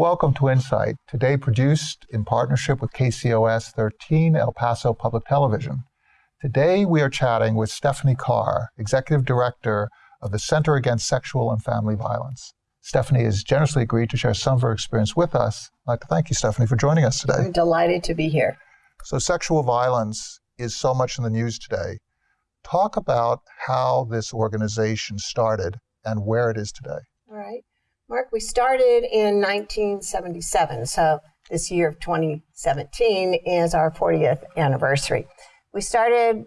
Welcome to Insight, today produced in partnership with KCOS 13 El Paso Public Television. Today we are chatting with Stephanie Carr, Executive Director of the Center Against Sexual and Family Violence. Stephanie has generously agreed to share some of her experience with us. I'd like to thank you, Stephanie, for joining us today. I'm delighted to be here. So, sexual violence is so much in the news today. Talk about how this organization started and where it is today. Mark, we started in 1977, so this year of 2017 is our 40th anniversary. We started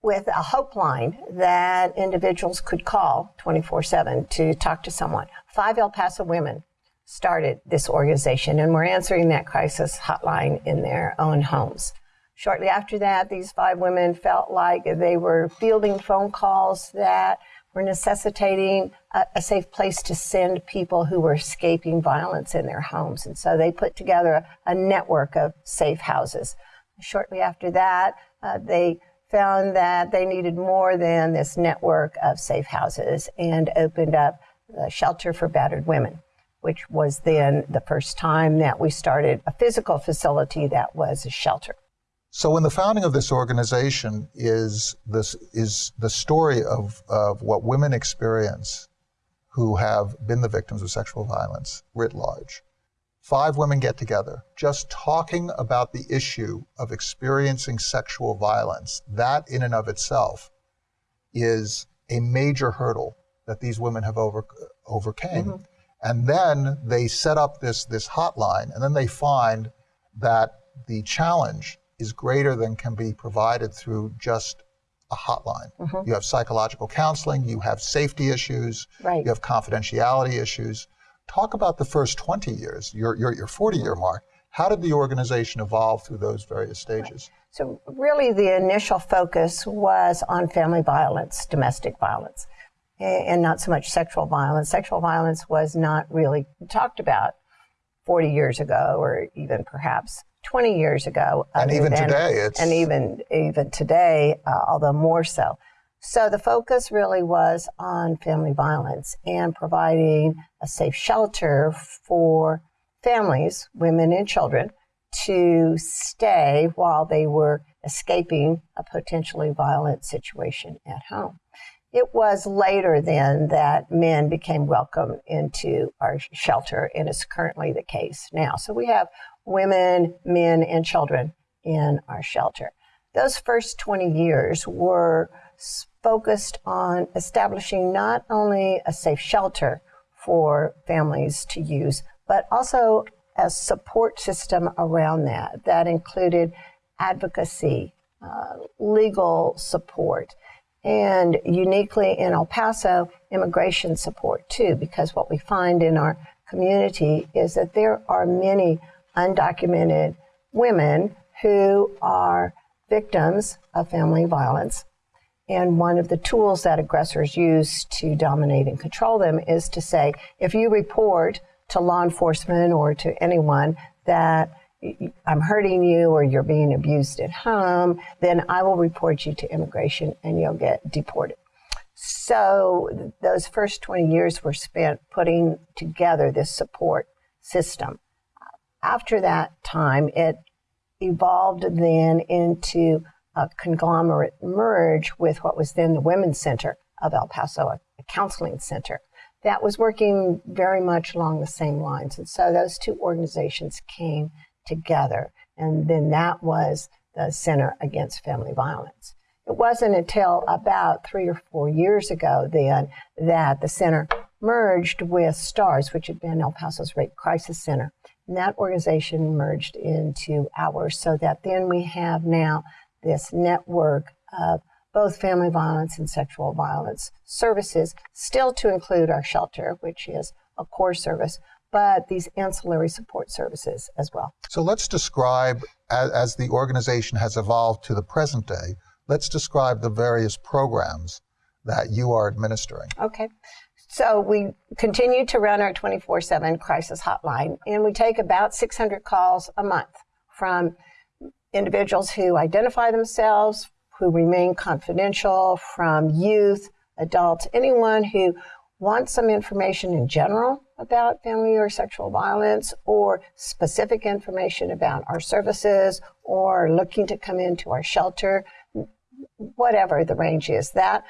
with a hope line that individuals could call 24 7 to talk to someone. Five El Paso women started this organization, and we're answering that crisis hotline in their own homes. Shortly after that, these five women felt like they were fielding phone calls that were necessitating a, a, safe place to send people who were escaping violence in their homes. And so they put together a, a network of safe houses. Shortly after that, uh, they found that they needed more than this network of safe houses and opened up the Shelter for Battered Women, which was then the first time that we started a physical facility that was a shelter. So, in the founding of this organization is this is the story of, of what women experience who have been the victims of sexual violence writ large. Five women get together, just talking about the issue of experiencing sexual violence. That, in and of itself, is a major hurdle that these women have over, overcame. Mm-hmm. And then they set up this this hotline, and then they find that the challenge is greater than can be provided through just a hotline. Mm-hmm. You have psychological counseling, you have safety issues, right. you have confidentiality issues. Talk about the first 20 years, your, your, your 40 year mark. How did the organization evolve through those various stages? Right. So, really, the initial focus was on family violence, domestic violence, and not so much sexual violence. Sexual violence was not really talked about 40 years ago, or even perhaps 20 years ago. And even than, today, it's... And even, even today, uh, although more so. So the focus really was on family violence and providing a safe shelter for families, women and children, to stay while they were escaping a potentially violent situation at home. It was later then that men became welcome into our shelter, and it's currently the case now. So we have women, men, and children in our shelter. Those first 20 years were focused on establishing not only a safe shelter for families to use, but also a support system around that. That included advocacy, uh, legal support, and uniquely in El Paso, immigration support too, because what we find in our community is that there are many undocumented women who are victims of family violence. And one of the tools that aggressors use to dominate and control them is to say, if you report to law enforcement or to anyone that I'm hurting you or you're being abused at home, then I will report you to immigration and you'll get deported. So those first 20 years were spent putting together this support system after that time, it evolved then into a conglomerate merge with what was then the Women's Center of El Paso, a, counseling center that was working very much along the same lines. And so those two organizations came together. And then that was the Center Against Family Violence. It wasn't until about three or four years ago then that the center merged with STARS, which had been El Paso's Rape Crisis Center. And that organization merged into ours so that then we have now this network of both family violence and sexual violence services, still to include our shelter, which is a core service, but these ancillary support services as well. So let's describe, as, as the organization has evolved to the present day, let's describe the various programs that you are administering. Okay. So we continue to run our 24 7 crisis hotline, and we take about 600 calls a month from individuals who identify themselves, who remain confidential, from youth, adults, anyone who wants some information in general about family or sexual violence or specific information about our services or looking to come into our shelter, whatever the range is, that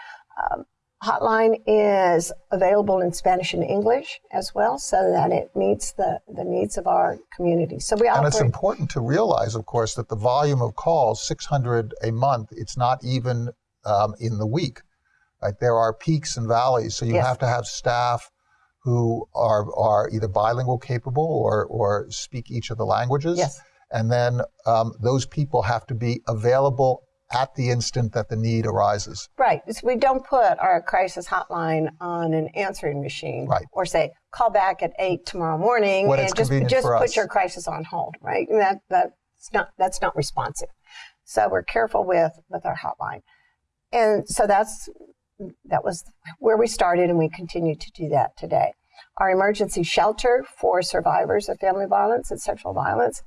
um, hotline is available in Spanish and English as well, so that it meets the, the needs of our community. So we and it's important to realize, of course, that the volume of calls, 600 a month, it's not even um, in the week. Right? There are peaks and valleys, so you yes. have to have staff who are, are either bilingual capable or, or speak each of the languages. Yes. And then um, those people have to be available at the instant that the need arises. Right. So we don't put our crisis hotline on an answering machine right. or say, call back at eight tomorrow morning when and just, just put your crisis on hold, right? And that, that's not, that's not responsive. So we're careful with, with our hotline. And so that's, that was where we started and we continue to do that today. Our emergency shelter for survivors of family violence and sexual violence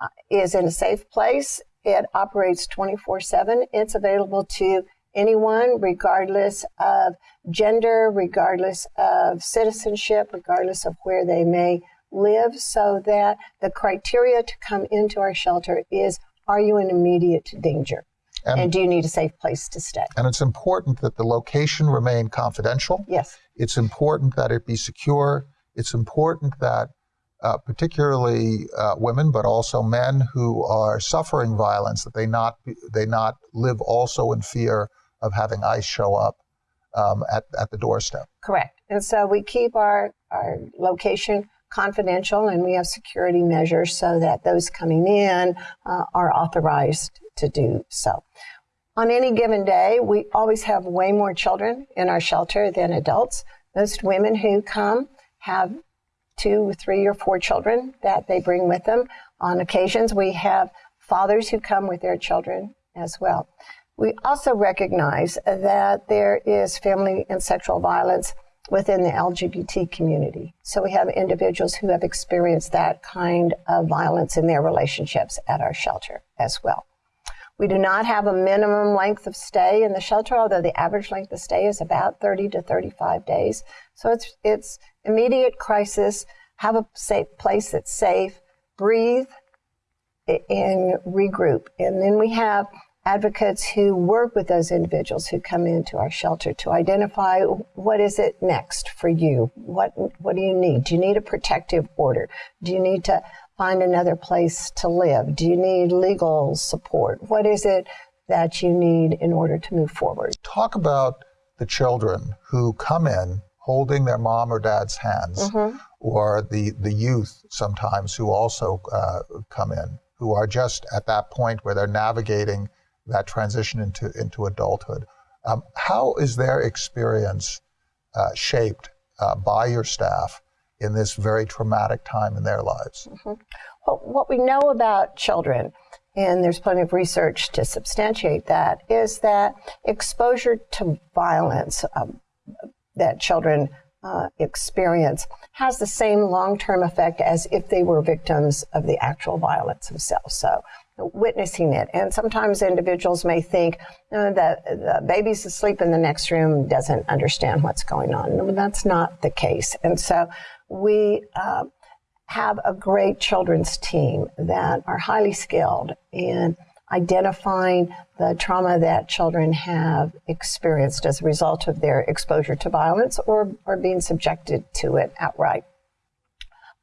uh, is in a safe place it operates 24 7. It's available to anyone, regardless of gender, regardless of citizenship, regardless of where they may live, so that the criteria to come into our shelter is are you in immediate danger? And, and, do you need a safe place to stay? And it's important that the location remain confidential. Yes. It's important that it be secure. It's important that uh, particularly uh, women, but also men who are suffering violence, that they not they not live also in fear of having ICE show up um, at at the doorstep. Correct. And so we keep our our location confidential, and we have security measures so that those coming in uh, are authorized to do so. On any given day, we always have way more children in our shelter than adults. Most women who come have two, three, or four children that they bring with them. On occasions, we have fathers who come with their children as well. We also recognize that there is family and sexual violence within the LGBT community. So we have individuals who have experienced that kind of violence in their relationships at our shelter as well. We do not have a minimum length of stay in the shelter, although the average length of stay is about 30 to 35 days. So it's, it's immediate crisis, have a safe place that's safe, breathe, and regroup. And then we have advocates who work with those individuals who come into our shelter to identify what is it next for you? What, what do you need? Do you need a protective order? Do you need to find another place to live? Do you need legal support? What is it that you need in order to move forward? Talk about the children who come in holding their mom or dad's hands, mm-hmm. or the, the youth sometimes who also uh, come in, who are just at that point where they're navigating that transition into, into adulthood. Um, how is their experience uh, shaped uh, by your staff in this very traumatic time in their lives? Mm-hmm. Well, what we know about children, and there's plenty of research to substantiate that, is that exposure to violence, um, that children uh, experience has the same long-term effect as if they were victims of the actual violence themselves. So witnessing it. And sometimes individuals may think uh, that the baby's asleep in the next room doesn't understand what's going on. that's not the case. And so we uh, have a great children's team that are highly skilled in identifying the trauma that children have experienced as a result of their exposure to violence or, or being subjected to it outright,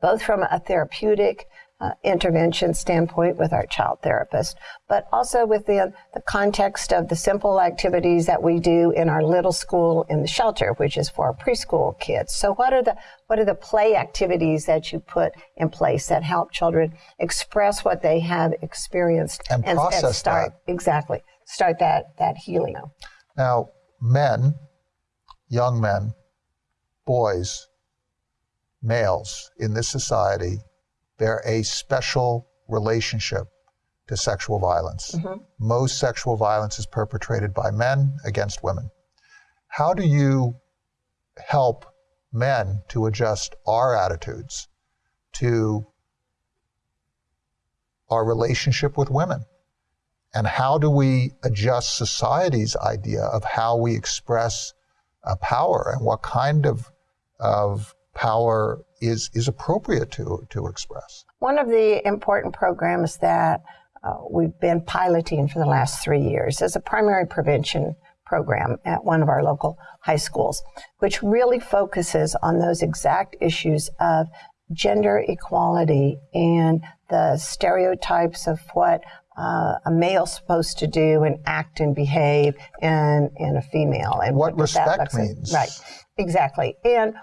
both from a therapeutic uh, intervention standpoint with our child therapist, but also within the context of the simple activities that we do in our little school in the shelter, which is for preschool kids. So what are the what are the play activities that you put in place that help children express what they have experienced and, and process and start that. exactly start that that healing. Now, men, young men, boys, males in this society they're a special relationship to sexual violence. Mm-hmm. Most sexual violence is perpetrated by men against women. How do you help men to adjust our attitudes to our relationship with women? And how do we adjust society's idea of how we express uh, power and what kind of, of power is, is appropriate to, to express. One of the important programs that uh, we've been piloting for the last three years is a primary prevention program at one of our local high schools, which really focuses on those exact issues of gender equality and the stereotypes of what uh, a male's supposed to do and act and behave and, and a female and what, what respect means. Right, exactly. And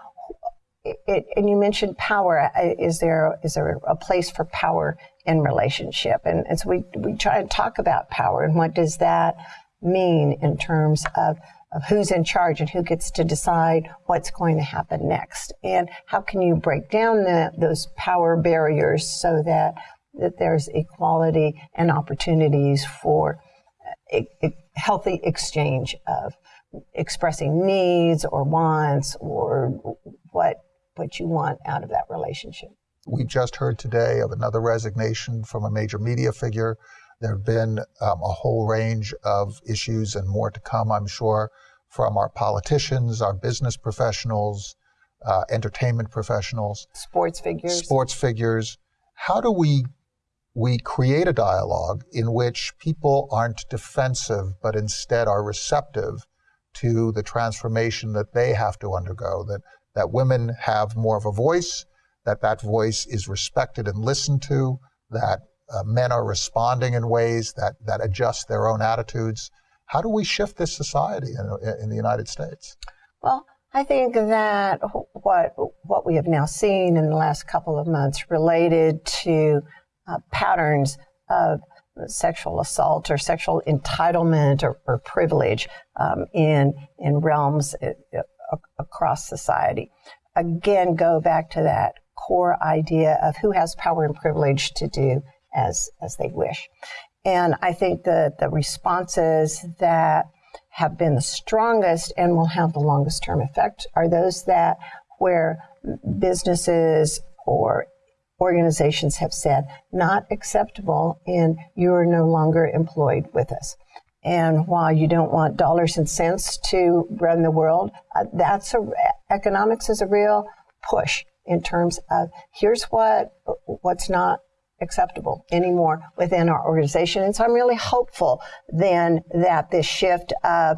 it, and you mentioned power. Is there is there a place for power in relationship? And, and so we we try to talk about power and what does that mean in terms of of who's in charge and who gets to decide what's going to happen next, and how can you break down the, those power barriers so that that there's equality and opportunities for a, a healthy exchange of expressing needs or wants or what what you want out of that relationship. We just heard today of another resignation from a major media figure. There have been um, a whole range of issues and more to come, I'm sure, from our politicians, our business professionals, uh, entertainment professionals, sports figures. Sports figures. How do we we create a dialogue in which people aren't defensive, but instead are receptive to the transformation that they have to undergo, that that women have more of a voice, that that voice is respected and listened to, that uh, men are responding in ways that, that adjust their own attitudes. How do we shift this society in, in the United States? Well, I think that what what we have now seen in the last couple of months related to uh, patterns of sexual assault or sexual entitlement or, or privilege um, in in realms uh, across society. Again, go back to that core idea of who has power and privilege to do as, as they wish. And I think that the responses that have been the strongest and will have the longest term effect are those that where businesses or organizations have said not acceptable and you are no longer employed with us. And while you don't want dollars and cents to run the world, uh, that's a, economics is a real push in terms of here's what what's not acceptable anymore within our organization. And so I'm really hopeful then that this shift of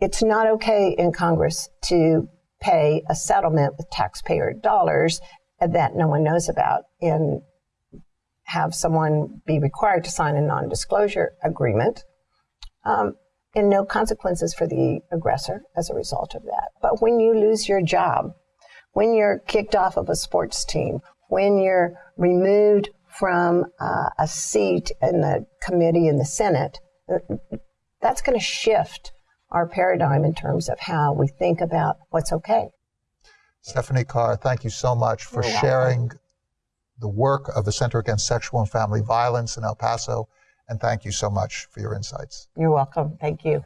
it's not okay in Congress to pay a settlement with taxpayer dollars that no one knows about in have someone be required to sign a non disclosure agreement um, and no consequences for the aggressor as a result of that. But when you lose your job, when you're kicked off of a sports team, when you're removed from uh, a seat in the committee in the Senate, that's going to shift our paradigm in terms of how we think about what's okay. Stephanie Carr, thank you so much for You're sharing welcome the work of the Center Against Sexual and Family Violence in El Paso. And thank you so much for your insights. You're welcome. Thank you.